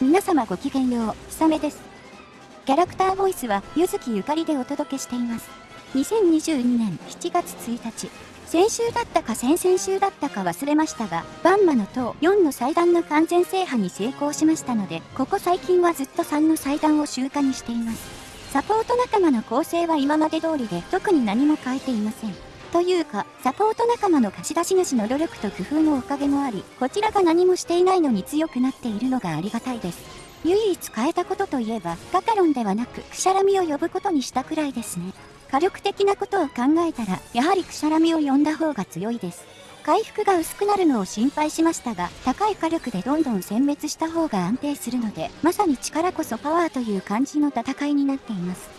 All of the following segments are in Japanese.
皆様ごきげんよう、ひさめです。キャラクターボイスは、ゆずきゆかりでお届けしています。2022年7月1日、先週だったか先々週だったか忘れましたが、バンマの塔4の祭壇の完全制覇に成功しましたので、ここ最近はずっと3の祭壇を習慣にしています。サポート仲間の構成は今まで通りで特に何も変えていません。というか、サポート仲間の貸し出し主の努力と工夫のおかげもあり、こちらが何もしていないのに強くなっているのがありがたいです。唯一変えたことといえば、ガカロンではなく、クシャラミを呼ぶことにしたくらいですね。火力的なことを考えたら、やはりクシャラミを呼んだ方が強いです。回復が薄くなるのを心配しましたが、高い火力でどんどん殲滅した方が安定するので、まさに力こそパワーという感じの戦いになっています。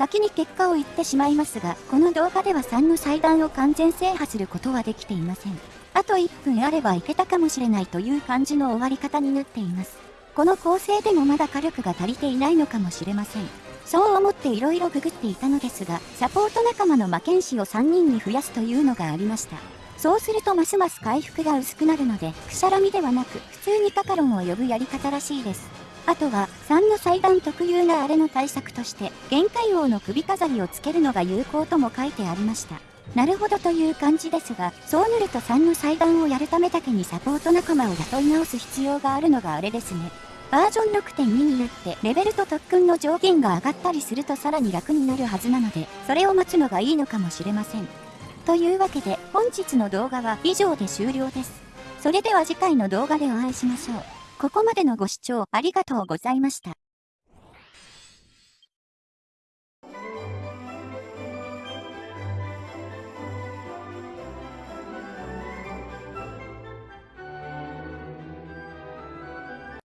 先に結果を言ってしまいますが、この動画では3の祭壇を完全制覇することはできていません。あと1分あればいけたかもしれないという感じの終わり方になっています。この構成でもまだ火力が足りていないのかもしれません。そう思って色々ググっていたのですが、サポート仲間の魔剣士を3人に増やすというのがありました。そうするとますます回復が薄くなるので、くしゃらみではなく、普通にカカロンを呼ぶやり方らしいです。あとは、3の祭壇特有なあれの対策として、限界王の首飾りをつけるのが有効とも書いてありました。なるほどという感じですが、そうなると3の祭壇をやるためだけにサポート仲間を雇い直す必要があるのがあれですね。バージョン6.2になってレベルと特訓の上限が上がったりするとさらに楽になるはずなので、それを待つのがいいのかもしれません。というわけで本日の動画は以上で終了です。それでは次回の動画でお会いしましょう。ここまでのご視聴ありがとうございました。